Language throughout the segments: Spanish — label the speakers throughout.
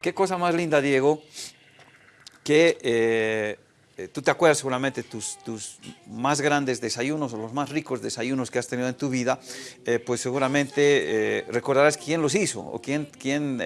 Speaker 1: Qué cosa más linda, Diego, que eh, eh, tú te acuerdas seguramente tus, tus más grandes desayunos o los más ricos desayunos que has tenido en tu vida, eh, pues seguramente recordarás quién los hizo o quién, quién,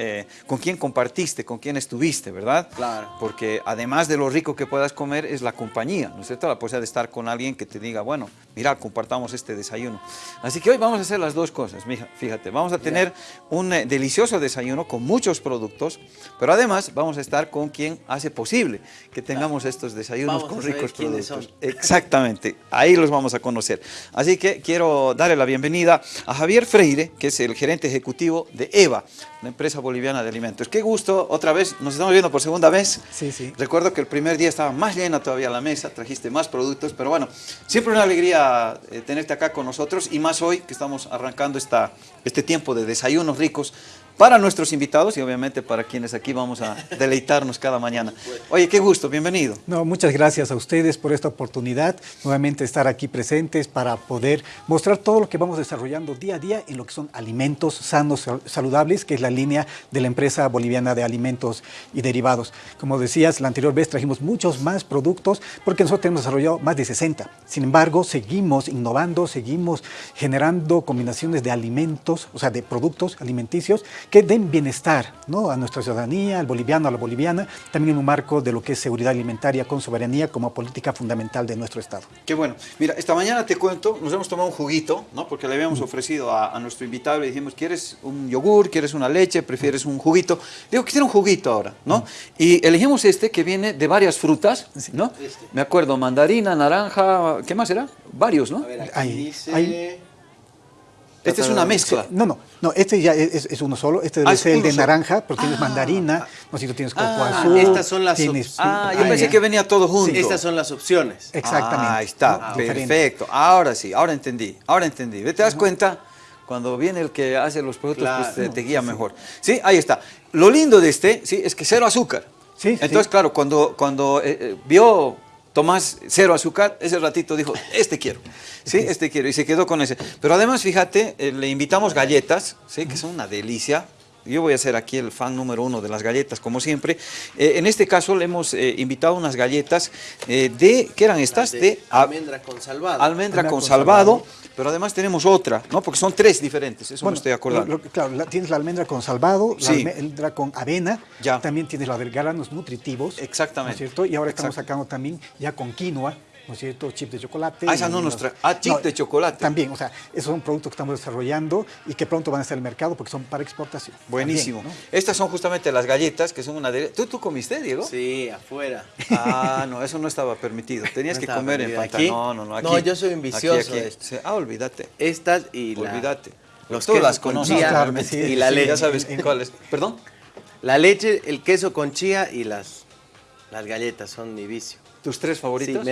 Speaker 1: con quién compartiste, con quién estuviste, ¿verdad?
Speaker 2: Claro.
Speaker 1: Porque además de lo rico que puedas comer es la compañía, ¿no es cierto? La posibilidad de estar con alguien que te diga, bueno, mira, compartamos este desayuno. Así que hoy vamos a hacer las dos cosas, mija, fíjate, vamos a tener un delicioso desayuno con muchos productos, pero además vamos a estar con quien hace posible que tengamos estos desayunos
Speaker 2: Vamos
Speaker 1: con
Speaker 2: a
Speaker 1: ricos productos.
Speaker 2: son.
Speaker 1: Exactamente, ahí los vamos a conocer. Así que quiero darle la bienvenida a Javier Freire, que es el gerente ejecutivo de EVA, la empresa boliviana de alimentos. Qué gusto, otra vez, nos estamos viendo por segunda vez.
Speaker 3: Sí, sí.
Speaker 1: Recuerdo que el primer día estaba más llena todavía la mesa, trajiste más productos, pero bueno, siempre una alegría eh, tenerte acá con nosotros y más hoy que estamos arrancando esta, este tiempo de desayunos ricos para nuestros invitados y obviamente para quienes aquí vamos a deleitarnos cada mañana. Oye, qué gusto, bienvenido.
Speaker 3: No, muchas gracias a ustedes por esta oportunidad, nuevamente estar aquí presentes para poder mostrar todo lo que vamos desarrollando día a día en lo que son alimentos sanos, sal- saludables, que es la línea de la empresa boliviana de alimentos y derivados. Como decías, la anterior vez trajimos muchos más productos porque nosotros hemos desarrollado más de 60. Sin embargo, seguimos innovando, seguimos generando combinaciones de alimentos, o sea, de productos alimenticios que den bienestar ¿no? a nuestra ciudadanía, al boliviano, a la boliviana, también en un marco de lo que es seguridad alimentaria con soberanía como política fundamental de nuestro Estado.
Speaker 1: Qué bueno. Mira, esta mañana te cuento, nos hemos tomado un juguito, ¿no? Porque le habíamos ofrecido a, a nuestro invitado, le dijimos, ¿quieres un yogur? ¿Quieres una leche? ¿Prefieres un juguito? Digo, quisiera un juguito ahora, ¿no? Y elegimos este que viene de varias frutas, ¿no?
Speaker 2: Este.
Speaker 1: Me acuerdo, mandarina, naranja, ¿qué más era? Varios, ¿no?
Speaker 2: A ver, aquí
Speaker 3: Ahí,
Speaker 2: dice...
Speaker 3: ahí.
Speaker 1: Esta es una mezcla.
Speaker 3: No, no, no, este ya es, es uno solo, este
Speaker 1: Ah,
Speaker 3: debe ser el de
Speaker 1: solo.
Speaker 3: naranja, porque tienes
Speaker 1: Ah.
Speaker 3: mandarina, no sé si tú tienes coco
Speaker 1: Ah,
Speaker 3: azul.
Speaker 2: estas son las
Speaker 3: tienes-
Speaker 1: Ah, yo pensé
Speaker 3: ¿eh?
Speaker 1: que venía todo junto.
Speaker 2: Estas son las opciones.
Speaker 3: Exactamente.
Speaker 1: Ah, ahí está, perfecto. Ahora sí, ahora entendí, ahora entendí. ¿Te das cuenta? Cuando viene el que hace los productos, pues te, te guía mejor. Sí, ahí está. Lo lindo de este, sí, es que cero azúcar.
Speaker 3: Sí,
Speaker 1: Entonces,
Speaker 3: sí.
Speaker 1: claro, cuando, cuando eh, eh, vio Tomás cero azúcar, ese ratito dijo, este quiero. Sí, este quiero. Y se quedó con ese. Pero además, fíjate, eh, le invitamos galletas, sí, que son una delicia. Yo voy a ser aquí el fan número uno de las galletas, como siempre. Eh, en este caso le hemos eh, invitado unas galletas eh, de, ¿qué eran estas?
Speaker 2: De almendra con salvado.
Speaker 1: almendra
Speaker 3: Almendra
Speaker 1: con
Speaker 3: con
Speaker 1: salvado,
Speaker 3: salvado.
Speaker 1: Pero además tenemos otra, ¿no? Porque son tres diferentes, eso me
Speaker 3: Bueno,
Speaker 1: estoy acordando.
Speaker 3: lo- lo- claro, la- tienes la almendra con salvado, la almendra con avena,
Speaker 1: Ya.
Speaker 3: también tienes la de granos nutritivos.
Speaker 1: Exactamente.
Speaker 3: ¿no es cierto? Y ahora estamos sacando también ya con quinoa, ¿no es cierto? Chip de chocolate.
Speaker 1: Ah, esa
Speaker 3: y
Speaker 1: no nos. Ah, chip de chocolate.
Speaker 3: También, o sea, esos son productos que estamos desarrollando y que pronto van a estar en el mercado porque son para exportación.
Speaker 1: Buenísimo.
Speaker 3: También, ¿no?
Speaker 1: Estas son justamente las galletas, que son una de... ¿Tú, tú comiste, Diego?
Speaker 2: Sí, afuera.
Speaker 1: Ah, no, eso no estaba permitido. Tenías
Speaker 2: No
Speaker 1: que comer en
Speaker 2: permitido. ¿Aquí?
Speaker 1: No, no, no, aquí.
Speaker 2: No, yo soy un
Speaker 1: Aquí,
Speaker 2: vicioso
Speaker 1: aquí.
Speaker 2: de esto.
Speaker 1: Ah, olvídate.
Speaker 2: Estas y la...
Speaker 1: Olvídate.
Speaker 2: Los
Speaker 1: Tú las
Speaker 2: con
Speaker 1: conoces claramente.
Speaker 3: sí,
Speaker 2: y la
Speaker 3: sí,
Speaker 2: leche.
Speaker 1: Ya sabes cuáles. ¿Perdón?
Speaker 2: La leche, el queso con chía y las, las galletas son mi vicio.
Speaker 1: ¿Tus tres
Speaker 2: Sí,
Speaker 1: favoritas?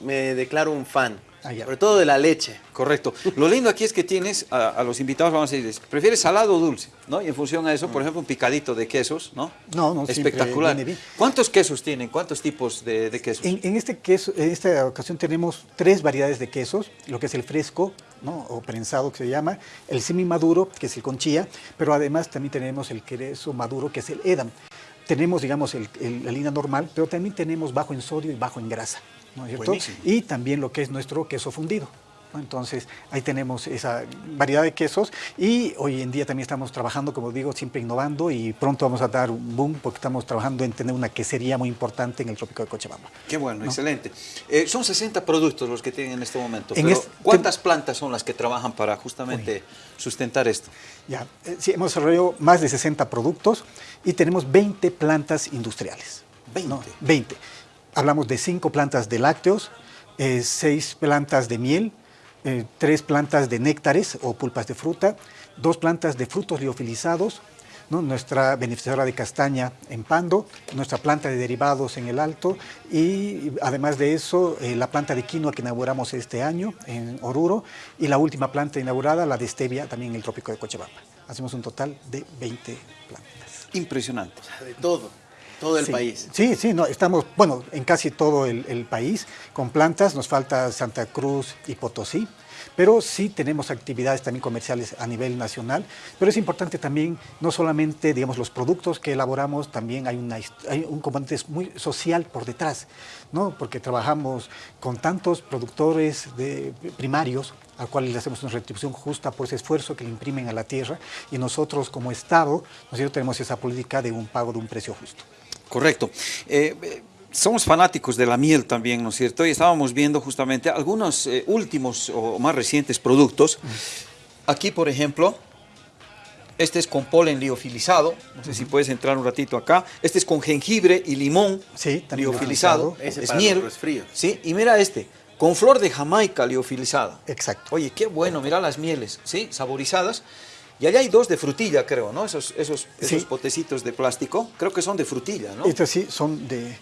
Speaker 2: me, declaro un fan.
Speaker 3: Ah, ya.
Speaker 2: Sobre todo de la leche.
Speaker 1: Correcto. Lo lindo aquí es que tienes a, a los invitados, vamos a decirles, ¿prefieres salado o dulce? ¿No? Y en función a eso, por ejemplo, un picadito de quesos, ¿no?
Speaker 3: No, no,
Speaker 1: Espectacular.
Speaker 3: viene bien.
Speaker 1: ¿Cuántos quesos tienen? ¿Cuántos tipos de, de quesos?
Speaker 3: En, en este queso, en esta ocasión tenemos tres variedades de quesos, lo que es el fresco, ¿no? o prensado que se llama, el semi maduro, que es el con chía, pero además también tenemos el queso maduro, que es el edam. Tenemos, digamos, el- el- la línea normal, pero también tenemos bajo en sodio y bajo en grasa, ¿no es cierto? Y también lo que es nuestro queso fundido. Entonces, ahí tenemos esa variedad de quesos y hoy en día también estamos trabajando, como digo, siempre innovando y pronto vamos a dar un boom porque estamos trabajando en tener una quesería muy importante en el trópico de Cochabamba.
Speaker 1: Qué bueno, excelente. Eh, son 60 productos los que tienen en este momento.
Speaker 3: En
Speaker 1: pero
Speaker 3: este-
Speaker 1: ¿Cuántas plantas son las que trabajan para justamente sustentar esto?
Speaker 3: Ya, eh, sí, hemos desarrollado más de 60 productos y tenemos 20 plantas industriales.
Speaker 1: 20.
Speaker 3: ¿no? 20. Hablamos de 5 plantas de lácteos, 6 plantas de miel, 3 plantas de néctares o pulpas de fruta, 2 plantas de frutos liofilizados, ¿no? nuestra beneficiadora de castaña en Pando, nuestra planta de derivados en el Alto y además de eso eh, la planta de quinoa que inauguramos este año en Oruro y la última planta inaugurada, la de stevia, también en el trópico de Cochabamba. Hacemos un total de 20 plantas.
Speaker 1: Impresionante.
Speaker 2: De todo. Todo el
Speaker 3: Sí,
Speaker 2: país.
Speaker 3: Sí, sí, no, estamos, bueno, en casi todo el, el país con plantas, nos falta Santa Cruz y Potosí, Pero sí tenemos actividades también comerciales a nivel nacional, pero es importante también no solamente, digamos, los productos que elaboramos, también hay, una, hay un componente muy social por detrás, ¿no? Porque trabajamos con tantos productores de primarios a cuales le hacemos una retribución justa por ese esfuerzo que le imprimen a la tierra y nosotros como Estado, nosotros tenemos esa política de un pago de un precio justo.
Speaker 1: Correcto. Eh, somos fanáticos de la miel también, ¿no es cierto? Y estábamos viendo justamente algunos eh, últimos o más recientes productos. Aquí, por ejemplo, este es con polen liofilizado. No sé si puedes entrar un ratito acá. Este es con jengibre y limón
Speaker 3: sí,
Speaker 1: liofilizado.
Speaker 2: Ese
Speaker 1: es
Speaker 2: para
Speaker 1: miel.
Speaker 2: los resfríos.
Speaker 1: Sí, y mira este, con flor de jamaica liofilizada.
Speaker 3: Exacto.
Speaker 1: Oye, qué bueno, mira las mieles, ¿sí? Saborizadas. Y allá hay dos de frutilla, creo, ¿no? Esos, esos, esos
Speaker 3: Sí.
Speaker 1: potecitos de plástico, creo que son de frutilla, ¿no?
Speaker 3: Estas sí son de...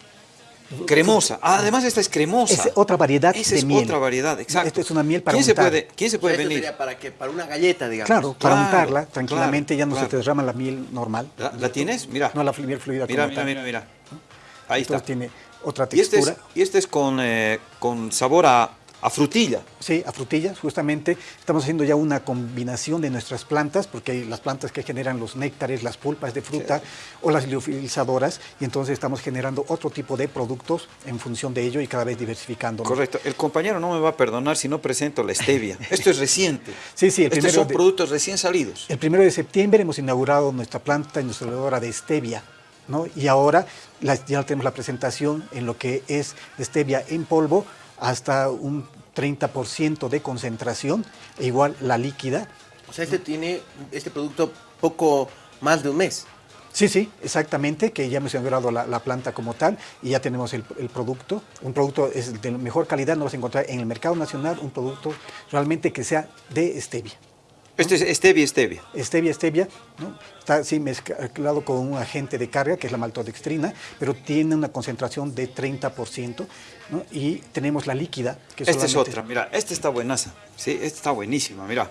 Speaker 1: Cremosa. Ah, además esta es cremosa.
Speaker 3: Es otra variedad
Speaker 1: Esa
Speaker 3: de
Speaker 1: es
Speaker 3: miel.
Speaker 1: otra variedad, exacto.
Speaker 3: Esta es una miel para
Speaker 1: ¿Quién se puede, ¿quién se puede venir?
Speaker 2: sería para que para una galleta, digamos.
Speaker 3: Claro, para
Speaker 1: Claro,
Speaker 3: untarla tranquilamente, ya no
Speaker 1: claro.
Speaker 3: se te derrama la miel normal.
Speaker 1: ¿La, la tienes? Mira.
Speaker 3: No la miel fluida
Speaker 1: Mira, mira, mira, mira. Ahí está.
Speaker 3: Entonces tiene otra
Speaker 1: Y este es,
Speaker 3: textura.
Speaker 1: y este es con, eh, con sabor a, a frutilla.
Speaker 3: Sí, a frutillas, justamente. Estamos haciendo ya una combinación de nuestras plantas, porque hay las plantas que generan los néctares, las pulpas de fruta o las liofilizadoras, y entonces estamos generando otro tipo de productos en función de ello y cada vez diversificando.
Speaker 1: Correcto. El compañero no me va a perdonar si no presento la stevia. Esto es reciente.
Speaker 3: Sí, sí, el
Speaker 1: Estos son
Speaker 3: de-
Speaker 1: productos recién salidos.
Speaker 3: El primero de septiembre hemos inaugurado nuestra planta industrializadora de stevia, ¿no? Y ahora la- ya tenemos la presentación en lo que es stevia en polvo hasta un 30% de concentración, e igual la líquida.
Speaker 2: O sea, este tiene este producto poco más de un mes.
Speaker 3: Sí, sí, exactamente, que ya hemos inaugurado la, la planta como tal y ya tenemos el, el producto. Un producto es de mejor calidad, no vas a encontrar en el mercado nacional un producto realmente que sea de stevia.
Speaker 1: Este es stevia, stevia.
Speaker 3: Stevia, stevia, ¿no? está sí, mezclado con un agente de carga, que es la maltodextrina, pero tiene una concentración de 30%, ¿no? y tenemos la líquida, que
Speaker 1: Esta es otra, mira, esta está buenaza, ¿sí? Esta está buenísima, mira.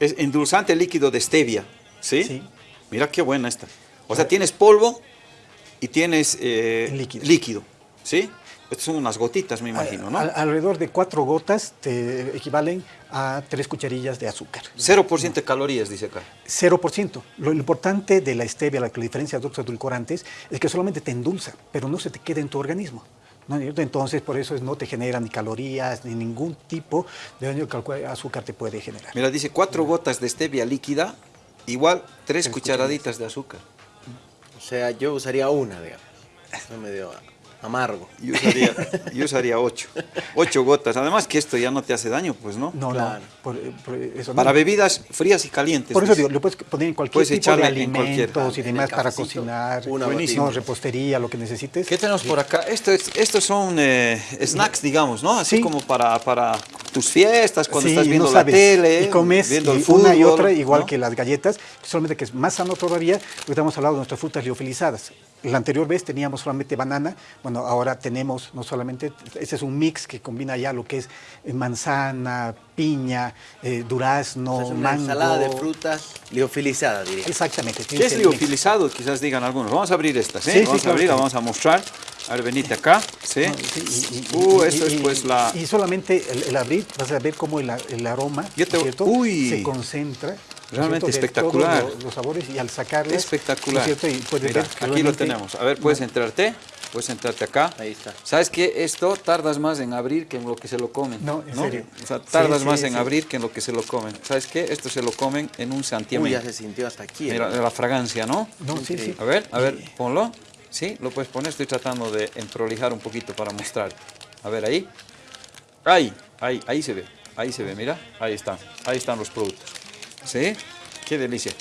Speaker 1: Es endulzante líquido de stevia, ¿sí?
Speaker 3: Sí.
Speaker 1: Mira qué buena esta. O sea, tienes polvo y tienes eh,
Speaker 3: Líquido.
Speaker 1: líquido, ¿sí? Son unas gotitas, me imagino, ¿no?
Speaker 3: Al- alrededor de cuatro gotas te equivalen a tres cucharillas de azúcar.
Speaker 1: 0% de calorías, dice acá.
Speaker 3: 0%. Lo importante de la stevia, la que diferencia de otros edulcorantes, es que solamente te endulza, pero no se te queda en tu organismo. ¿no? Entonces, por eso es, no te genera ni calorías, ni ningún tipo de daño que el azúcar te puede generar.
Speaker 1: Mira, dice cuatro gotas de stevia líquida, igual tres cucharaditas de azúcar.
Speaker 2: O sea, yo usaría una, digamos. No medio amargo.
Speaker 1: Yo usaría, yo usaría ocho. Ocho gotas. Además que esto ya no te hace daño, pues, ¿no?
Speaker 3: No,
Speaker 2: Claro.
Speaker 3: no, por, por eso no.
Speaker 1: Para bebidas frías y calientes.
Speaker 3: Por eso digo, lo puedes poner en cualquier
Speaker 1: Puedes
Speaker 3: tipo de
Speaker 1: echarle en cualquier.
Speaker 3: alimentos y demás para cocinar,
Speaker 2: una
Speaker 3: buenísimo, repostería, lo que necesites.
Speaker 1: ¿Qué tenemos por acá? Esto es- estos son eh, snacks, digamos, ¿no? Así
Speaker 3: Sí.
Speaker 1: como para, para tus fiestas, cuando
Speaker 3: Sí,
Speaker 1: estás
Speaker 3: no
Speaker 1: viendo la tele,
Speaker 3: y comes
Speaker 1: viendo
Speaker 3: y
Speaker 1: el fútbol.
Speaker 3: una y otra igual
Speaker 1: ¿no?
Speaker 3: que las galletas, solamente que es más sano todavía, porque estamos hablando de nuestras frutas liofilizadas. La anterior vez teníamos solamente banana, bueno, ahora tenemos no solamente, este es un mix que combina ya lo que es eh, manzana, piña, eh, durazno,
Speaker 2: O sea, es una
Speaker 3: mango.
Speaker 2: ensalada de frutas liofilizada, diría.
Speaker 3: Exactamente.
Speaker 1: ¿Qué es
Speaker 3: mix.
Speaker 1: liofilizado? Quizás digan algunos. Vamos a abrir estas, ¿eh?
Speaker 3: Sí, sí,
Speaker 1: vamos a
Speaker 3: claro
Speaker 1: abrir,
Speaker 3: sí.
Speaker 1: vamos a mostrar. A ver, venite acá, ¿sí?
Speaker 3: No, sí, y- y-
Speaker 1: uh,
Speaker 3: y-
Speaker 1: esto
Speaker 3: y-
Speaker 1: es pues la...
Speaker 3: Y solamente el, el abrir, vas a ver cómo el, el aroma
Speaker 1: Yo te-
Speaker 3: ¿no
Speaker 1: uy.
Speaker 3: se concentra. ¿no es
Speaker 1: Realmente espectacular.
Speaker 3: todos los, los sabores y al sacarlas.
Speaker 1: Espectacular.
Speaker 3: ¿no es cierto? Y puedes
Speaker 1: Mira,
Speaker 3: ver
Speaker 1: aquí lo
Speaker 3: realmente-
Speaker 1: tenemos. A ver, puedes entrarte. Puedes entrarte acá.
Speaker 2: Ahí está.
Speaker 1: ¿Sabes qué? Esto tardas más en abrir que en lo que se lo comen.
Speaker 3: No, en serio.
Speaker 1: O sea, tardas
Speaker 3: sí,
Speaker 1: más
Speaker 3: sí.
Speaker 1: en abrir que en lo que se lo comen. ¿Sabes qué? Esto se lo comen en un
Speaker 2: Uy,
Speaker 1: santiamén.
Speaker 2: ya se sintió hasta aquí.
Speaker 1: Mira,
Speaker 2: hermano.
Speaker 1: la fragancia, ¿no?
Speaker 3: No, sí, sí.
Speaker 1: A ver, a ver, ponlo. Sí, lo puedes poner. Estoy tratando de emprolijar un poquito para mostrar. A ver, ahí. Ahí, ahí, ahí se ve. Ahí se ve, mira. Ahí están. Ahí están los productos. ¿Sí? Qué delicia.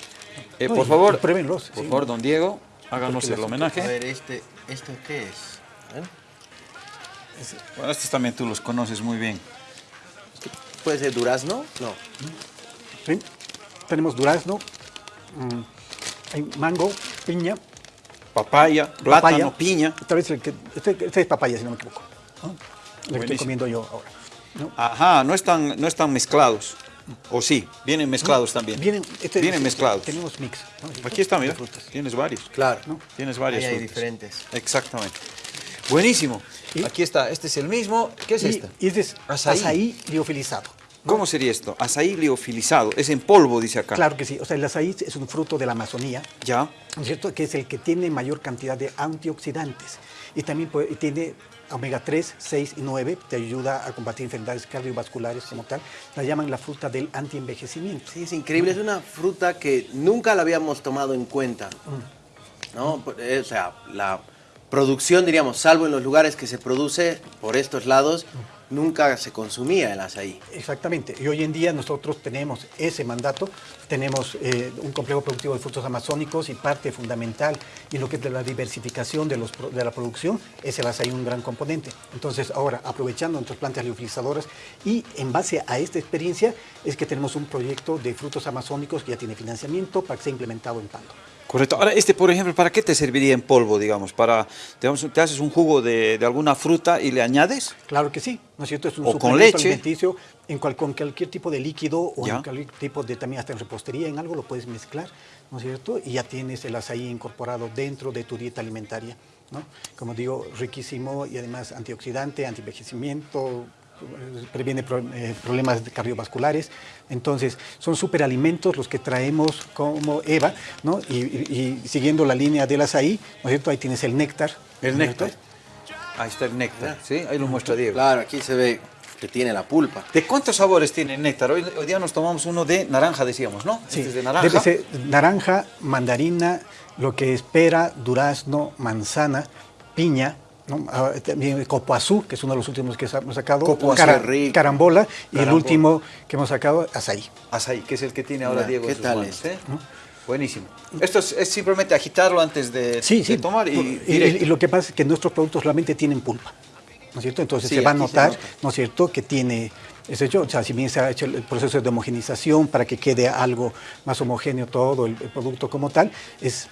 Speaker 1: Eh,
Speaker 3: No,
Speaker 1: por favor, por
Speaker 3: sí.
Speaker 1: favor, don Diego, háganos el
Speaker 3: las-
Speaker 2: A
Speaker 1: homenaje.
Speaker 2: ver, este, ¿esto qué es? ¿Eh?
Speaker 1: Bueno, estos también tú los conoces muy bien.
Speaker 2: ¿Puede ser durazno? No.
Speaker 3: ¿sí? Tenemos durazno, mm, hay mango, piña,
Speaker 1: Papaya, plátano,
Speaker 3: papaya.
Speaker 1: piña.
Speaker 3: Tal vez el que, este, este es papaya, si no me equivoco. ¿no? Lo que estoy comiendo yo ahora. ¿no?
Speaker 1: Ajá, no están, no están mezclados. O sí, vienen mezclados también.
Speaker 3: Vienen, este-
Speaker 1: Vienen
Speaker 3: este-
Speaker 1: mezclados.
Speaker 3: Tenemos mix.
Speaker 1: Aquí está, mira. Tienes varios.
Speaker 2: Claro.
Speaker 1: Tienes varias
Speaker 2: Ahí hay diferentes.
Speaker 1: Exactamente. Buenísimo.
Speaker 3: Y-
Speaker 1: Aquí está. Este es el mismo. ¿Qué es
Speaker 3: y,
Speaker 1: este?
Speaker 3: y este es
Speaker 1: Azaí.
Speaker 3: azaí liofilizado.
Speaker 1: ¿Cómo sería esto? Azaí liofilizado, es en polvo, dice acá.
Speaker 3: Claro que sí, o sea, el azaí es un fruto de la Amazonía,
Speaker 1: Ya.
Speaker 3: ¿no es cierto? Que es el que tiene mayor cantidad de antioxidantes y también puede- y tiene omega 3, 6 y 9, te ayuda a combatir enfermedades cardiovasculares como tal. La llaman la fruta del antienvejecimiento.
Speaker 2: Sí, es increíble, es una fruta que nunca la habíamos tomado en cuenta. ¿no? Eh, O sea, la producción, diríamos, salvo en los lugares que se produce por estos lados, nunca se consumía el azaí.
Speaker 3: Exactamente. Y hoy en día nosotros tenemos ese mandato, tenemos eh, un complejo productivo de frutos amazónicos y parte fundamental en lo que es la diversificación de la producción es el azaí un gran componente. Entonces ahora, aprovechando nuestras plantas liofilizadoras y en base a esta experiencia es que tenemos un proyecto de frutos amazónicos que ya tiene financiamiento para que sea implementado en Pando.
Speaker 1: Correcto. Ahora, este, por ejemplo, ¿para qué te serviría en polvo, digamos? Para, digamos, te haces un jugo de, de alguna fruta y le añades.
Speaker 3: Claro que sí, ¿no es cierto? Es un
Speaker 1: O con leche.
Speaker 3: alimenticio en cual- con cualquier tipo de líquido o
Speaker 1: Ya.
Speaker 3: en cualquier tipo de, también hasta en repostería, en algo lo puedes mezclar, ¿no es cierto? Y ya tienes el azaí incorporado dentro de tu dieta alimentaria, ¿no? Como digo, riquísimo y además antioxidante, antienvejecimiento, eh, previene pro- eh, problemas cardiovasculares. Entonces, son superalimentos los que traemos como EVA, ¿no? Y, y- y siguiendo la línea del azaí, ¿no es cierto? Ahí tienes el néctar.
Speaker 1: El
Speaker 3: ¿no es
Speaker 1: néctar. Ahí está el néctar, ¿sí? Ahí lo muestra Diego.
Speaker 2: Claro, aquí se ve que tiene la pulpa.
Speaker 1: ¿De cuántos sabores tiene el néctar? Hoy, hoy día nos tomamos uno de naranja, decíamos, ¿no?
Speaker 3: Sí,
Speaker 1: Este es de naranja.
Speaker 3: debe ser naranja, mandarina, lo que espera, durazno, manzana, piña, ¿no? Ah, también copoazú, que es uno de los últimos que hemos sacado,
Speaker 1: Copoazú,
Speaker 3: cara-
Speaker 2: rico.
Speaker 3: carambola, y el último que hemos sacado, azaí.
Speaker 1: Azaí, que es el que tiene ahora
Speaker 2: Mira,
Speaker 1: Diego
Speaker 2: ¿qué
Speaker 1: en sus
Speaker 2: tal
Speaker 1: manos,
Speaker 2: este?
Speaker 1: ¿eh? Buenísimo. Esto es, es simplemente agitarlo antes de,
Speaker 3: Sí,
Speaker 1: de
Speaker 3: sí.
Speaker 1: tomar y,
Speaker 3: y,
Speaker 1: directo.
Speaker 3: y lo que pasa es que nuestros productos solamente tienen pulpa, ¿no es cierto? Entonces
Speaker 2: Sí,
Speaker 3: se va a notar,
Speaker 2: nota.
Speaker 3: ¿no es cierto?, que tiene ese hecho, o sea, si bien se ha hecho el proceso de homogenización para que quede algo más homogéneo todo el, el producto como tal, es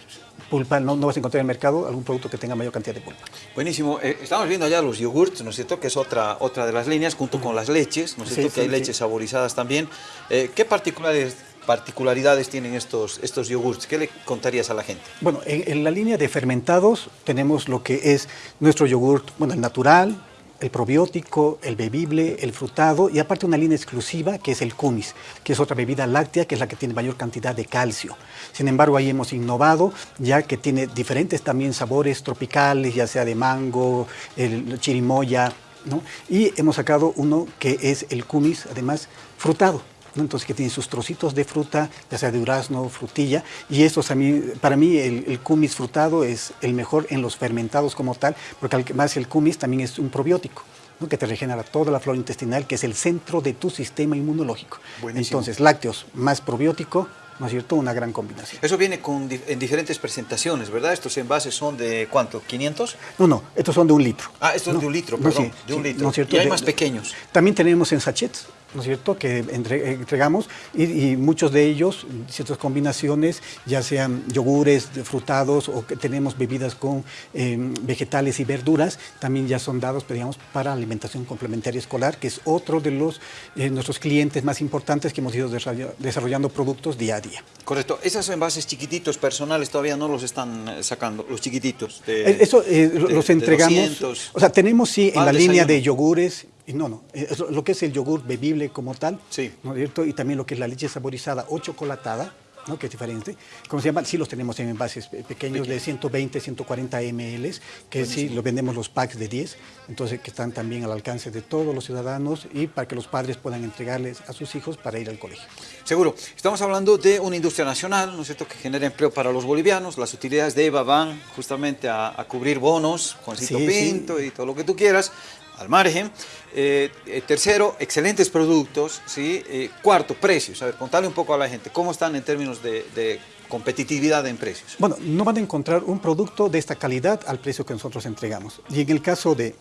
Speaker 3: pulpa, no, no vas a encontrar en el mercado algún producto que tenga mayor cantidad de pulpa.
Speaker 1: Buenísimo. Eh, estamos viendo allá los yogurts, ¿no es cierto? Que es otra, otra de las líneas, junto con las leches, ¿no es
Speaker 3: Sí,
Speaker 1: cierto? que
Speaker 3: sí,
Speaker 1: hay
Speaker 3: sí.
Speaker 1: leches saborizadas también. Eh, ¿Qué particulares, particularidades tienen estos, estos yogurts? ¿Qué le contarías a la gente?
Speaker 3: Bueno, en, en la línea de fermentados tenemos lo que es nuestro yogurt, bueno, el natural, el probiótico, el bebible, el frutado y aparte una línea exclusiva que es el kumis, que es otra bebida láctea que es la que tiene mayor cantidad de calcio. Sin embargo, ahí hemos innovado ya que tiene diferentes también sabores tropicales, ya sea de mango, el chirimoya, ¿no? Y hemos sacado uno que es el kumis, además frutado. Entonces que tiene sus trocitos de fruta, ya sea de durazno, frutilla, y esto también, para mí el, el kumis frutado es el mejor en los fermentados como tal, porque además el kumis también es un probiótico. ¿no? que te regenera toda la flora intestinal, que es el centro de tu sistema inmunológico.
Speaker 1: Buenísimo.
Speaker 3: Entonces, lácteos más probiótico, ¿no es cierto? Una gran combinación.
Speaker 1: Eso viene con, en diferentes presentaciones, ¿verdad? Estos envases son de ¿cuánto? ¿500?
Speaker 3: No, no, estos son de un litro.
Speaker 1: Ah, estos
Speaker 3: No,
Speaker 1: de un litro,
Speaker 3: no,
Speaker 1: perdón,
Speaker 3: sí,
Speaker 1: de un
Speaker 3: sí,
Speaker 1: litro.
Speaker 3: ¿no es cierto?
Speaker 1: Y hay
Speaker 3: De-
Speaker 1: más pequeños.
Speaker 3: También tenemos en sachets, ¿no es cierto?, que entre- entregamos y, y muchos de ellos, ciertas combinaciones, ya sean yogures frutados o que tenemos bebidas con eh, vegetales y verduras, también ya son dados, digamos, para alimentación complementaria escolar, que es otro de los eh, nuestros clientes más importantes que hemos ido desarrolla- desarrollando productos día a día.
Speaker 1: Correcto. Esos envases chiquititos personales todavía no los están eh, sacando, los chiquititos. de-
Speaker 3: Eh, Eso eh,
Speaker 1: de-
Speaker 3: los entregamos.
Speaker 1: 200.
Speaker 3: O sea, tenemos sí en la línea de yogures. Y no, no. eh, lo que es el yogur bebible como tal.
Speaker 1: Sí.
Speaker 3: ¿no es cierto? Y también lo que es la leche saborizada o chocolatada. ¿no? que es diferente. ¿Cómo se llama? Sí los tenemos en envases pe- pequeños de 120, 140 ml, que sí lo vendemos los packs de 10, entonces que están también al alcance de todos los ciudadanos y para que los padres puedan entregarles a sus hijos para ir al colegio.
Speaker 1: Seguro. Estamos hablando de una industria nacional, ¿no es cierto?, que genera empleo para los bolivianos. Las utilidades de EVA van justamente a, a cubrir bonos,
Speaker 3: Sí, sí.
Speaker 1: Pinto y todo lo que tú quieras, al margen. Eh, eh, tercero, excelentes productos, ¿sí? Eh, cuarto, precios. A ver, contale un poco a la gente, ¿cómo están en términos de, competitividad en precios?
Speaker 3: Bueno, no van a encontrar un producto de esta calidad al precio que nosotros entregamos. Y en el caso de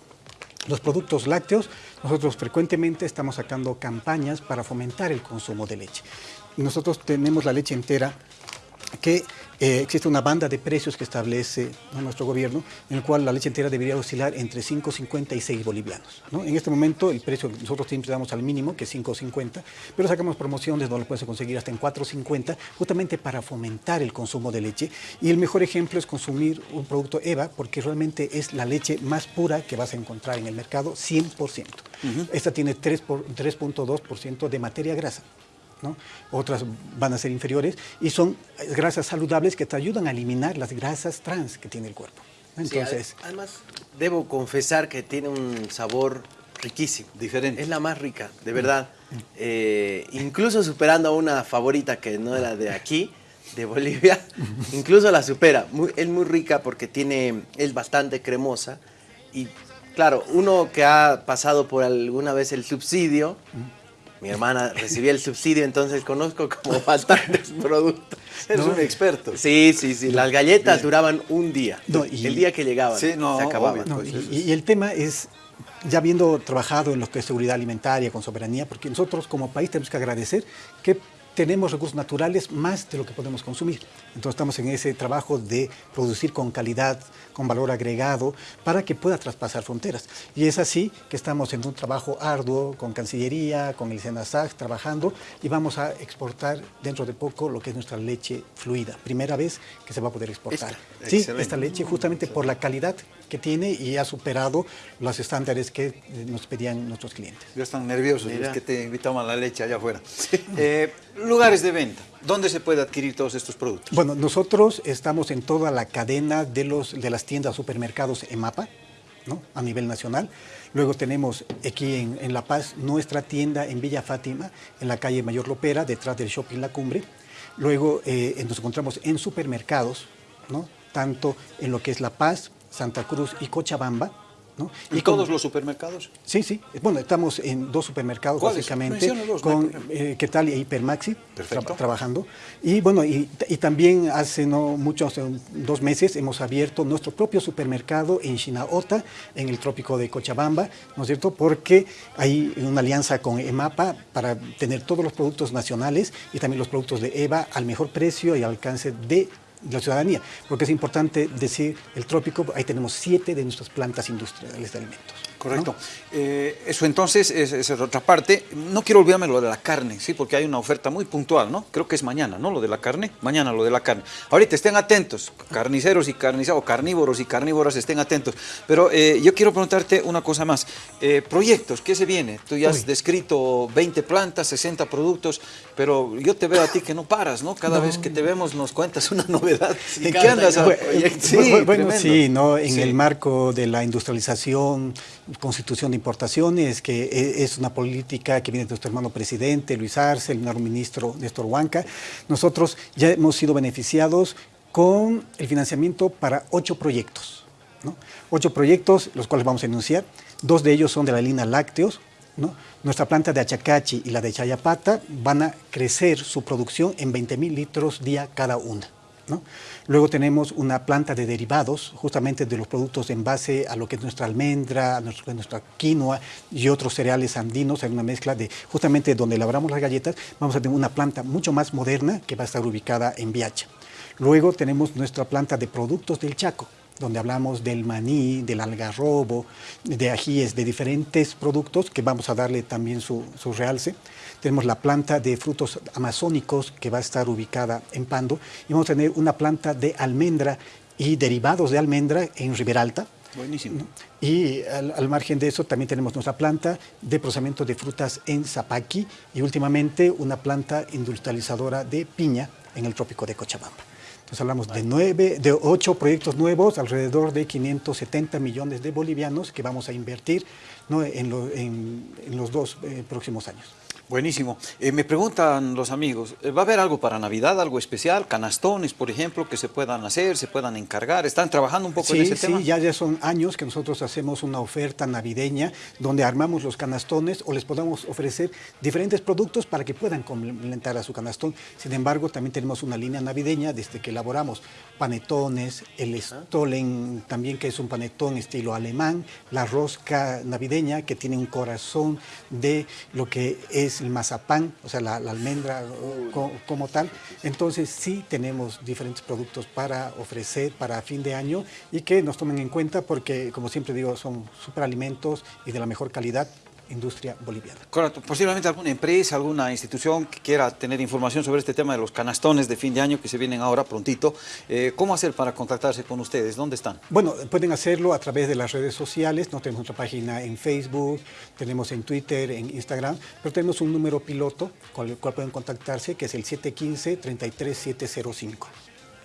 Speaker 3: los productos lácteos, nosotros frecuentemente estamos sacando campañas para fomentar el consumo de leche. Nosotros tenemos la leche entera que eh, existe una banda de precios que establece nuestro gobierno, en el cual la leche entera debería oscilar entre 5.50 y 6 bolivianos. En este momento el precio que nosotros siempre damos al mínimo, que es 5.50, pero sacamos promociones donde lo puedes conseguir hasta en 4.50, justamente para fomentar el consumo de leche. Y el mejor ejemplo es consumir un producto EVA, porque realmente es la leche más pura que vas a encontrar en el mercado, 100%. Esta tiene 3.2% de materia grasa otras van a ser inferiores, y son grasas saludables que te ayudan a eliminar las grasas trans que tiene el cuerpo.
Speaker 2: Entonces, además, debo confesar que tiene un sabor riquísimo. Diferente. Es la más rica, de verdad. Mm. Eh, incluso superando a una favorita que no era de aquí, de Bolivia, incluso la supera. es muy rica porque tiene, es bastante cremosa y claro, uno que ha pasado por alguna vez el subsidio, mm mi hermana recibía el subsidio, entonces conozco como bastantes productos.
Speaker 1: Eres un experto.
Speaker 2: Sí, sí, sí. Las galletas duraban un día. el día que llegaban, se acababan.
Speaker 3: y, el tema es, ya habiendo trabajado en lo que es seguridad alimentaria, con soberanía, porque nosotros como país tenemos que agradecer que tenemos recursos naturales más de lo que podemos consumir. Entonces estamos en ese trabajo de producir con calidad, con valor agregado, para que pueda traspasar fronteras. Y es así que estamos en un trabajo arduo con Cancillería, con el SENASAC, trabajando y vamos a exportar dentro de poco lo que es nuestra leche fluida. Primera vez que se va a poder exportar. sí, esta leche justamente por la calidad que tiene y ha superado los estándares que eh, nos pedían nuestros clientes.
Speaker 1: Ya están nerviosos los que te invitamos a la leche allá afuera. Eh, lugares de venta, ¿dónde se puede adquirir todos estos productos?
Speaker 3: Bueno, nosotros estamos en toda la cadena de, los, de las tiendas supermercados EMAPA, ¿no? a nivel nacional. Luego tenemos aquí en, La Paz nuestra tienda en Villa Fátima, en la calle Mayor Lopera, detrás del shopping La Cumbre. Luego eh, nos encontramos en supermercados, ¿no? tanto en lo que es La Paz, Santa Cruz y Cochabamba.
Speaker 1: ¿Y, todos los supermercados?
Speaker 3: Sí, sí. Bueno, estamos en dos supermercados básicamente, con eh, Quetal y Hipermaxi trabajando. Y bueno, y, también hace no muchos, dos meses, hemos abierto nuestro propio supermercado en Chinaota, en el trópico de Cochabamba, ¿no es cierto? Porque hay una alianza con EMAPA para tener todos los productos nacionales y también los productos de EVA al mejor precio y alcance de la ciudadanía, porque es importante decir, el trópico, ahí tenemos siete de nuestras plantas industriales de alimentos.
Speaker 1: Correcto. Eh, eso entonces es, es, otra parte. No quiero olvidarme lo de la carne, ¿sí? porque hay una oferta muy puntual, ¿no? Creo que es mañana, ¿no? Lo de la carne. Mañana lo de la carne. Ahorita estén atentos, carniceros y carniceros, carnívoros y carnívoras, estén atentos. Pero eh, yo quiero preguntarte una cosa más. Eh, proyectos, ¿qué se viene? Tú ya has descrito 20 plantas, 60 productos, pero yo te veo a ti que no paras, ¿no? Cada vez que te vemos nos cuentas una novedad. ¿En qué andas?
Speaker 3: sí, bueno, sí, ¿no? En el marco de la industrialización, constitución de importaciones, que e, es una política que viene de nuestro hermano presidente, Luis Arce, el nuevo ministro Néstor Huanca. Nosotros ya hemos sido beneficiados con el financiamiento para ocho proyectos. Ocho proyectos, los cuales vamos a enunciar. Dos de ellos son de la línea lácteos. Nuestra planta de Achacachi y la de Chayapata van a crecer su producción en 20 mil litros día cada una. Luego tenemos una planta de derivados, justamente de los productos en base a lo que es nuestra almendra, nuestra, nuestra quinoa y otros cereales andinos, hay una mezcla de justamente donde elaboramos las galletas, vamos a tener una planta mucho más moderna que va a estar ubicada en Viacha. Luego tenemos nuestra planta de productos del Chaco, donde hablamos del maní, del algarrobo, de ajíes, de diferentes productos que vamos a darle también su, su realce. Tenemos la planta de frutos amazónicos que va a estar ubicada en Pando y vamos a tener una planta de almendra y derivados de almendra en Riberalta.
Speaker 1: Buenísimo.
Speaker 3: Y al, margen de eso también tenemos nuestra planta de procesamiento de frutas en Zapaqui y últimamente una planta industrializadora de piña en el trópico de Cochabamba. Entonces hablamos de, nueve, de ocho proyectos nuevos, alrededor de 570 millones de bolivianos que vamos a invertir en, los dos eh, próximos años.
Speaker 1: Buenísimo. Eh, me preguntan los amigos, eh, ¿va a haber algo para Navidad, algo especial? Canastones, por ejemplo, que se puedan hacer, se puedan encargar. ¿Están trabajando un poco en ese tema?
Speaker 3: Sí, ya, ya son años que nosotros hacemos una oferta navideña donde armamos los canastones o les podamos ofrecer diferentes productos para que puedan complementar a su canastón. Sin embargo, también tenemos una línea navideña desde que elaboramos panetones, el Stolen también que es un panetón estilo alemán, la rosca navideña que tiene un corazón de lo que es el mazapán, o sea, la, almendra como, tal. Entonces sí tenemos diferentes productos para ofrecer para fin de año y que nos tomen en cuenta porque, como siempre digo, son superalimentos y de la mejor calidad industria boliviana.
Speaker 1: Correcto. Posiblemente alguna empresa, alguna institución que quiera tener información sobre este tema de los canastones de fin de año que se vienen ahora prontito. Eh, ¿Cómo hacer para contactarse con ustedes? ¿Dónde están?
Speaker 3: Bueno, pueden hacerlo a través de las redes sociales. No tenemos nuestra página en Facebook, tenemos en Twitter, en Instagram, pero tenemos un número piloto con el cual pueden contactarse, que es el 715-33705.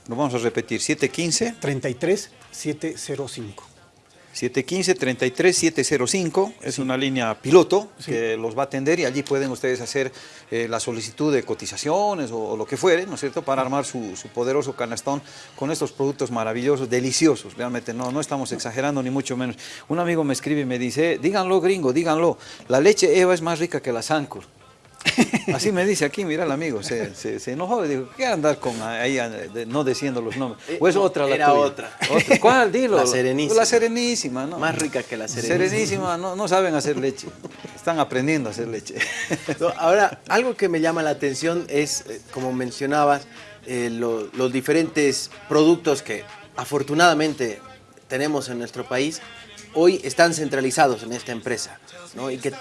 Speaker 1: Lo vamos a repetir, 715
Speaker 3: 33705.
Speaker 1: 715-33705, es una línea piloto que los va a atender y allí pueden ustedes hacer eh, la solicitud de cotizaciones o, lo que fuere, ¿no es cierto?, para armar su, poderoso canastón con estos productos maravillosos, deliciosos, realmente no, no estamos exagerando ni mucho menos. Un amigo me escribe y me dice, díganlo gringo, díganlo, la leche Eva es más rica que la Sancur. Así me dice aquí, mira el amigo, se, se, enojó y dijo, ¿qué andar con ahí no diciendo los nombres?
Speaker 2: Eh, ¿O es otra la
Speaker 1: Era otra. ¿Cuál? Dilo.
Speaker 2: La Serenísima.
Speaker 1: La Serenísima, ¿no?
Speaker 2: Más rica que la Serenísima.
Speaker 1: Serenísima, no, no saben hacer leche, están aprendiendo a hacer leche.
Speaker 2: ahora, algo que me llama la atención es, eh, como mencionabas, eh, los diferentes productos que afortunadamente tenemos en nuestro país, hoy están centralizados en esta empresa, ¿no? Y que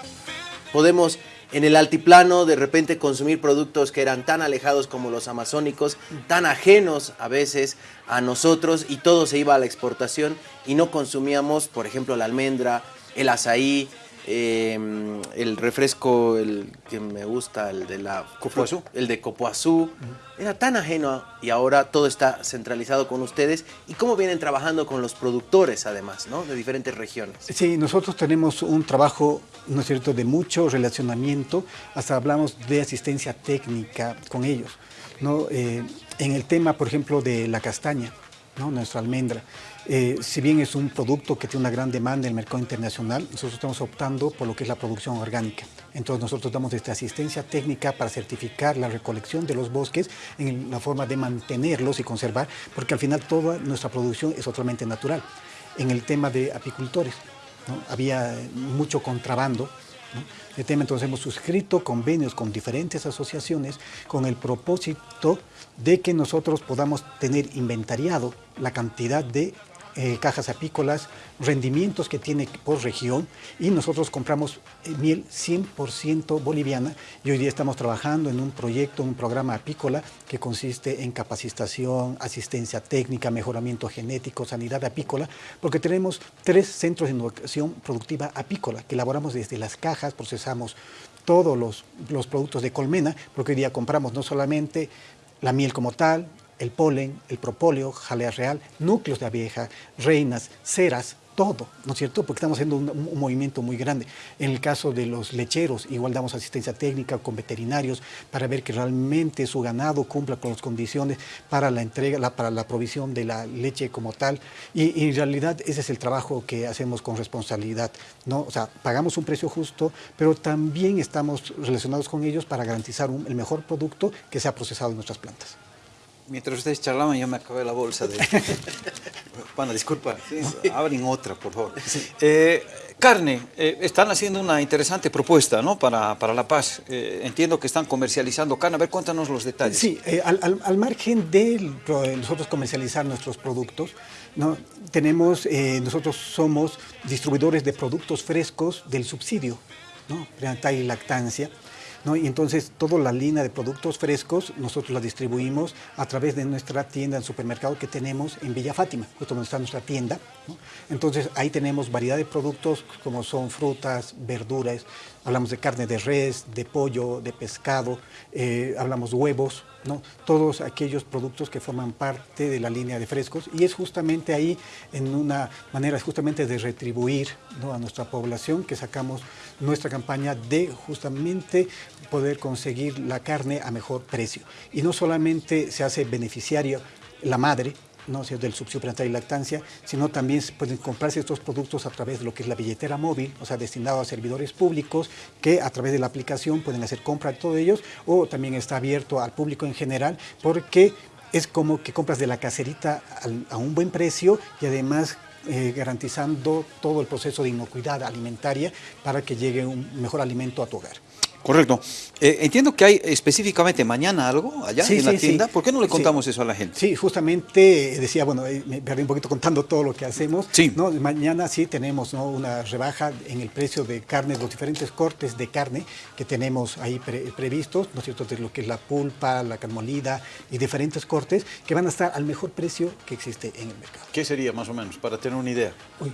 Speaker 2: podemos en el altiplano de repente consumir productos que eran tan alejados como los amazónicos, tan ajenos a veces a nosotros y todo se iba a la exportación y no consumíamos, por ejemplo, la almendra, el azaí, Em, el refresco, el que me gusta, el de la
Speaker 1: Copuazú.
Speaker 2: el de Copuazú, era tan ajeno y ahora todo está centralizado con ustedes. ¿Y cómo vienen trabajando con los productores además, ¿no? de diferentes regiones?
Speaker 3: Sí, nosotros tenemos un trabajo, ¿no es cierto?, de mucho relacionamiento, hasta hablamos de asistencia técnica con ellos, ¿no? Eh, en el tema, por ejemplo, de la castaña, nuestra almendra. Eh, si bien es un producto que tiene una gran demanda en el mercado internacional, nosotros estamos optando por lo que es la producción orgánica. Entonces nosotros damos esta asistencia técnica para certificar la recolección de los bosques en la forma de mantenerlos y conservar, porque al final toda nuestra producción es totalmente natural. En el tema de apicultores, había mucho contrabando de tema, entonces hemos suscrito convenios con diferentes asociaciones con el propósito de que nosotros podamos tener inventariado la cantidad de eh, cajas apícolas, rendimientos que tiene por región y nosotros compramos eh, miel 100% boliviana y hoy día estamos trabajando en un proyecto, un programa apícola que consiste en capacitación, asistencia técnica, mejoramiento genético, sanidad apícola, porque tenemos tres centros de innovación productiva apícola que elaboramos desde las cajas, procesamos todos los, los productos de colmena, porque hoy día compramos no solamente la miel como tal, el polen, el propóleo, jalea real, núcleos de abeja, reinas, ceras, todo, ¿no es cierto? Porque estamos haciendo un, movimiento muy grande. En el caso de los lecheros, igual damos asistencia técnica con veterinarios para ver que realmente su ganado cumpla con las condiciones para la entrega, para la provisión de la leche como tal. Y, en realidad ese es el trabajo que hacemos con responsabilidad, ¿no? O sea, pagamos un precio justo, pero también estamos relacionados con ellos para garantizar el mejor producto que sea procesado en nuestras plantas.
Speaker 1: Mientras ustedes charlaban, yo me acabé la bolsa de... bueno, disculpa, abren otra, por favor. Eh, carne, eh, están haciendo una interesante propuesta ¿no? para, para La Paz. Eh, entiendo que están comercializando carne. A ver, cuéntanos los detalles.
Speaker 3: Sí, al, al, margen de nosotros comercializar nuestros productos, ¿no? tenemos, nosotros somos distribuidores de productos frescos del subsidio, ¿no? y lactancia. Y entonces toda la línea de productos frescos nosotros la distribuimos a través de nuestra tienda en supermercado que tenemos en Villa Fátima, justo donde está nuestra tienda. Entonces ahí tenemos variedad de productos como son frutas, verduras, hablamos de carne de res, de pollo, de pescado, eh, hablamos huevos, ¿no? todos aquellos productos que forman parte de la línea de frescos. Y es justamente ahí en una manera justamente de retribuir a nuestra población que sacamos nuestra campaña de justamente poder conseguir la carne a mejor precio. Y no solamente se hace beneficiario la madre ¿no? del subsidio prenatal y lactancia, sino también pueden comprarse estos productos a través de lo que es la billetera móvil, o sea, destinado a servidores públicos que a través de la aplicación pueden hacer compra de todos ellos o también está abierto al público en general porque es como que compras de la caserita a un buen precio y además eh, garantizando todo el proceso de inocuidad alimentaria para que llegue un mejor alimento a tu hogar.
Speaker 1: Correcto. Eh, entiendo que hay específicamente mañana algo allá
Speaker 3: Sí,
Speaker 1: en la tienda.
Speaker 3: sí.
Speaker 1: ¿Por qué no le contamos eso a la gente?
Speaker 3: Sí, justamente eh, decía, bueno, me perdí un poquito contando todo lo que hacemos.
Speaker 1: Sí.
Speaker 3: ¿no? Mañana sí tenemos ¿no? una rebaja en el precio de carne, los diferentes cortes de carne que tenemos ahí pre- previstos, ¿no es cierto? De lo que es la pulpa, la carne molida y diferentes cortes que van a estar al mejor precio que existe en el mercado.
Speaker 1: ¿Qué sería más o menos, para tener una idea?
Speaker 3: Uy,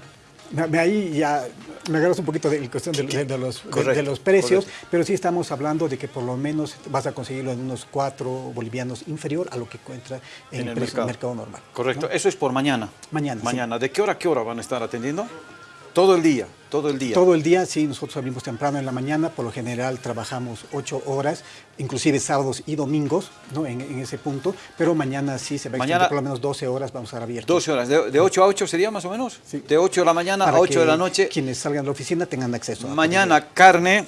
Speaker 3: ahí ya me agarras un poquito de la cuestión de, de- de los, de-
Speaker 1: Correcto,
Speaker 3: de los precios,
Speaker 1: correcto.
Speaker 3: pero sí estamos hablando de que por lo menos vas a conseguirlo en unos cuatro bolivianos inferior a lo que encuentra en, el, precio del mercado normal.
Speaker 1: Correcto.
Speaker 3: ¿no?
Speaker 1: Eso es por mañana.
Speaker 3: Mañana, sí.
Speaker 1: Mañana. ¿De qué hora a qué hora van a estar atendiendo? Todo el día, todo el día.
Speaker 3: Todo el día, sí, nosotros abrimos temprano en la mañana, por lo general trabajamos ocho horas, inclusive sábados y domingos, ¿no? En, en ese punto, pero mañana sí se va a
Speaker 1: Mañana-
Speaker 3: extender por lo menos 12 horas, vamos a estar abiertos.
Speaker 1: 12 horas. ¿De, de 8 a 8 sería más o menos?
Speaker 3: Sí.
Speaker 1: De 8 de la mañana
Speaker 3: para
Speaker 1: a 8 de la noche.
Speaker 3: Quienes salgan de la oficina tengan acceso. a-
Speaker 1: Mañana carne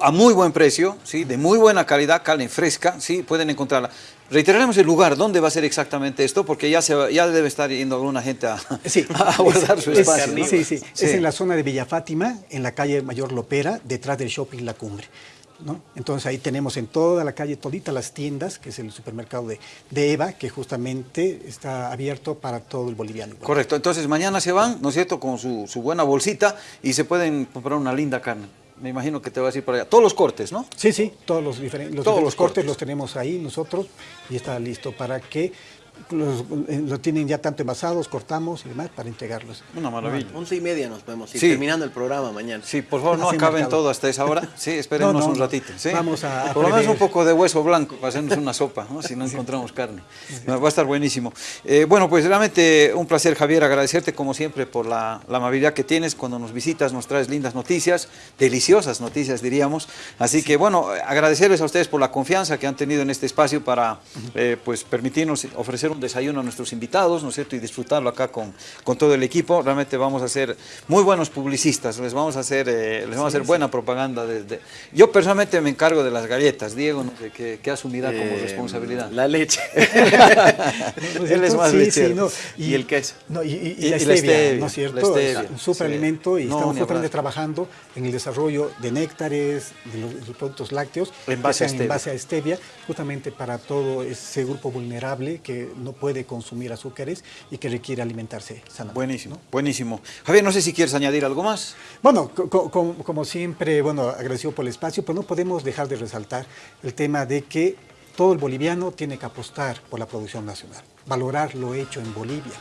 Speaker 1: a muy buen precio, ¿sí? de muy buena calidad, carne fresca, ¿sí? pueden encontrarla. Reiteraremos el lugar, ¿dónde va a ser exactamente esto? Porque ya, se ya debe estar yendo alguna gente a,
Speaker 3: Sí,
Speaker 1: a guardar su
Speaker 3: es-
Speaker 1: espacio. ¿no?
Speaker 3: Sí, sí,
Speaker 1: Sí.
Speaker 3: es en la zona de Villa Fátima, en la calle Mayor Lopera, detrás del shopping La Cumbre. ¿no? Entonces ahí tenemos en toda la calle todita las tiendas, que es el supermercado de, de Eva, que justamente está abierto para todo el boliviano.
Speaker 1: Correcto, entonces mañana se van, ¿no es cierto?, con su, su buena bolsita y se pueden comprar una linda carne. Me imagino que te vas a ir para allá. Todos los cortes, ¿no?
Speaker 3: Sí, sí, todos los, diferen- los
Speaker 1: Todos
Speaker 3: diferentes
Speaker 1: los
Speaker 3: cortes
Speaker 1: cortes.
Speaker 3: los tenemos ahí nosotros y está listo para que los, eh, lo tienen ya tanto envasados, cortamos y demás para entregarlos.
Speaker 1: Una maravilla.
Speaker 2: Once y media nos podemos ir
Speaker 1: Sí.
Speaker 2: terminando el programa mañana.
Speaker 1: Sí, por favor, no
Speaker 3: Así
Speaker 1: acaben
Speaker 3: marcado.
Speaker 1: todo hasta esa hora. Sí, espérenos
Speaker 3: No, no,
Speaker 1: un ratito. ¿sí?
Speaker 3: Vamos a-
Speaker 1: Por lo menos un poco de hueso blanco para hacernos una sopa, ¿no? si no encontramos carne. Va a estar buenísimo. Eh, bueno, pues realmente un placer, Javier, agradecerte como siempre por la, la amabilidad que tienes cuando nos visitas, nos traes lindas noticias, deliciosas noticias diríamos. Así que bueno, agradecerles a ustedes por la confianza que han tenido en este espacio para eh, pues permitirnos ofrecer un desayuno a nuestros invitados, ¿no es cierto? Y disfrutarlo acá con, con todo el equipo. Realmente vamos a ser muy buenos publicistas, les vamos a hacer, eh, les vamos a hacer buena propaganda. desde Yo personalmente me encargo de las galletas, Diego, no sé qué, qué asumirá como
Speaker 2: Eh,
Speaker 1: responsabilidad.
Speaker 2: La leche.
Speaker 3: ¿No es
Speaker 1: Él es más
Speaker 3: Sí,
Speaker 1: lechero.
Speaker 3: sí, no.
Speaker 2: Y el queso.
Speaker 3: No, y, y- y
Speaker 1: Y-
Speaker 3: la stevia, ¿no es cierto?
Speaker 1: stevia,
Speaker 3: un super
Speaker 1: sí.
Speaker 3: alimento y estamos justamente trabajando en el desarrollo de néctares, de los, de los productos lácteos,
Speaker 1: En base a stevia.
Speaker 3: en base a stevia, justamente para todo ese grupo vulnerable que no puede consumir azúcares y que requiere alimentarse sanamente.
Speaker 1: Buenísimo, buenísimo. Javier, no sé si quieres añadir algo más.
Speaker 3: Bueno, co- co- co- como siempre, bueno, agradecido por el espacio, pero no podemos dejar de resaltar el tema de que todo el boliviano tiene que apostar por la producción nacional, valorar lo hecho en Bolivia,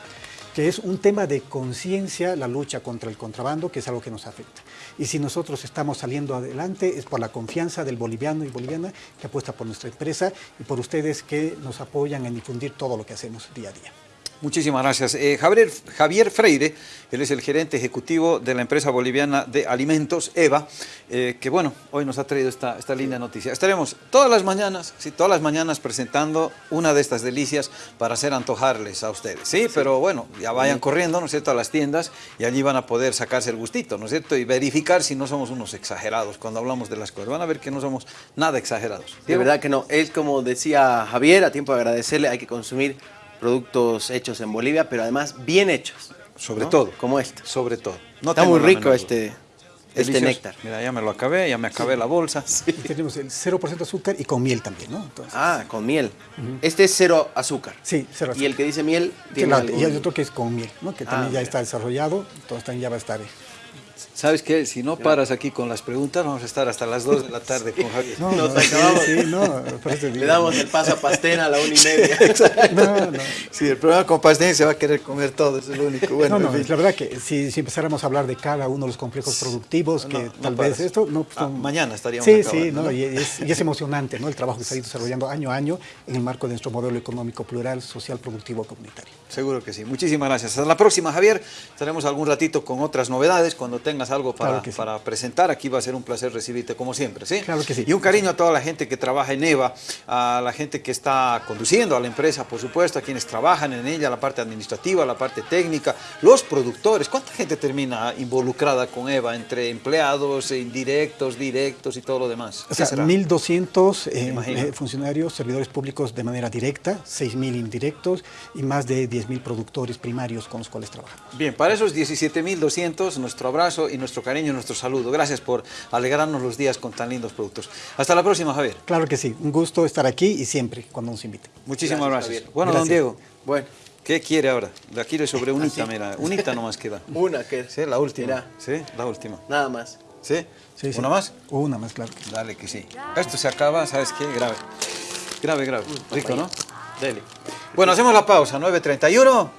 Speaker 3: que es un tema de conciencia, la lucha contra el contrabando, que es algo que nos afecta. Y si nosotros estamos saliendo adelante es por la confianza del boliviano y boliviana que apuesta por nuestra empresa y por ustedes que nos apoyan en difundir todo lo que hacemos día a día.
Speaker 1: Muchísimas gracias. Eh, Javier, Javier Freire, él es el gerente ejecutivo de la empresa boliviana de alimentos, EVA, eh, que bueno, hoy nos ha traído esta, esta linda noticia. Estaremos todas las mañanas, sí, todas las mañanas presentando una de estas delicias para hacer antojarles a ustedes, ¿sí? Pero bueno, ya vayan corriendo, ¿no es cierto?, a las tiendas y allí van a poder sacarse el gustito, ¿no es cierto?, y verificar si no somos unos exagerados cuando hablamos de las cosas. Van a ver que no somos nada exagerados.
Speaker 2: De verdad que no. Es como decía Javier, a tiempo de agradecerle, hay que consumir productos hechos en Bolivia, pero además bien hechos.
Speaker 1: Sobre
Speaker 2: ¿no?
Speaker 1: todo.
Speaker 2: Como este.
Speaker 1: Sobre todo. No
Speaker 2: Está muy rico este, este néctar.
Speaker 1: Mira, ya me lo acabé, ya me acabé la bolsa.
Speaker 3: Y tenemos el 0% azúcar y con miel también, ¿no? Entonces,
Speaker 2: Ah, con miel. Este es cero azúcar.
Speaker 3: Sí, cero
Speaker 2: Y el que dice miel tiene
Speaker 3: Claro,
Speaker 2: algún-
Speaker 3: Y hay otro que es con miel, ¿no? que también
Speaker 2: Ah,
Speaker 3: ya está desarrollado, entonces también ya va a estar. eh.
Speaker 1: ¿Sabes qué? Si no paras aquí con las preguntas, vamos a estar hasta las 2 de la tarde con Javier.
Speaker 3: No,
Speaker 2: Nos
Speaker 3: no,
Speaker 2: acabamos.
Speaker 3: sí, no,
Speaker 2: Le damos el paso a Pastena a la una y media.
Speaker 3: No, no.
Speaker 1: Sí, el programa con Pastén se va a querer comer todo, eso es lo único. Bueno,
Speaker 3: no, no,
Speaker 1: en fin.
Speaker 3: la verdad que si, si empezáramos a hablar de cada uno de los complejos productivos, que tal vez esto, no, pues,
Speaker 1: Ah, mañana estaríamos
Speaker 3: Sí,
Speaker 1: acabando,
Speaker 3: sí, no,
Speaker 1: ¿no?
Speaker 3: Y, es, y es emocionante, ¿no? El trabajo que se ha ido desarrollando año a año en el marco de nuestro modelo económico plural, social, productivo, comunitario.
Speaker 1: Seguro que sí. Muchísimas gracias. Hasta la próxima, Javier. Estaremos algún ratito con otras novedades. Cuando tengas algo para,
Speaker 3: Claro que sí.
Speaker 1: para presentar, aquí va a ser un placer recibirte como siempre. ¿sí?
Speaker 3: Claro que sí.
Speaker 1: Y un cariño a toda la gente que trabaja en EVA, a la gente que está conduciendo a la empresa, por supuesto, a quienes trabajan en ella, la parte administrativa, la parte técnica, los productores. ¿Cuánta gente termina involucrada con EVA entre empleados, indirectos, directos y todo lo demás?
Speaker 3: O
Speaker 1: ¿Qué
Speaker 3: sea,
Speaker 1: será?
Speaker 3: 1.200 eh, eh, funcionarios, servidores públicos de manera directa, 6.000 indirectos y más de 10.000 productores primarios con los cuales trabajamos.
Speaker 1: Bien, para esos 17.200, nuestro abrazo. Abrazo y nuestro cariño y nuestro saludo. Gracias por alegrarnos los días con tan lindos productos. Hasta la próxima, Javier.
Speaker 3: Claro que sí, un gusto estar aquí y siempre cuando nos inviten.
Speaker 1: Muchísimas
Speaker 2: Gracias,
Speaker 1: gracias.
Speaker 2: Javier.
Speaker 1: Bueno, don. Diego,
Speaker 2: Bueno,
Speaker 1: ¿qué quiere ahora? De aquí le sobre unita, mira. Unita nomás queda.
Speaker 2: una que
Speaker 1: Sí, la última.
Speaker 2: Mira,
Speaker 1: Sí, la última.
Speaker 2: nada más.
Speaker 1: ¿Sí?
Speaker 3: Sí, sí.
Speaker 1: ¿Una más?
Speaker 3: Una más, claro.
Speaker 1: Dale que sí. Esto se acaba, ¿sabes qué? Grave. Grave, grave. Rico, ¿no?
Speaker 2: Dele.
Speaker 1: Bueno, hacemos la pausa, 9.31.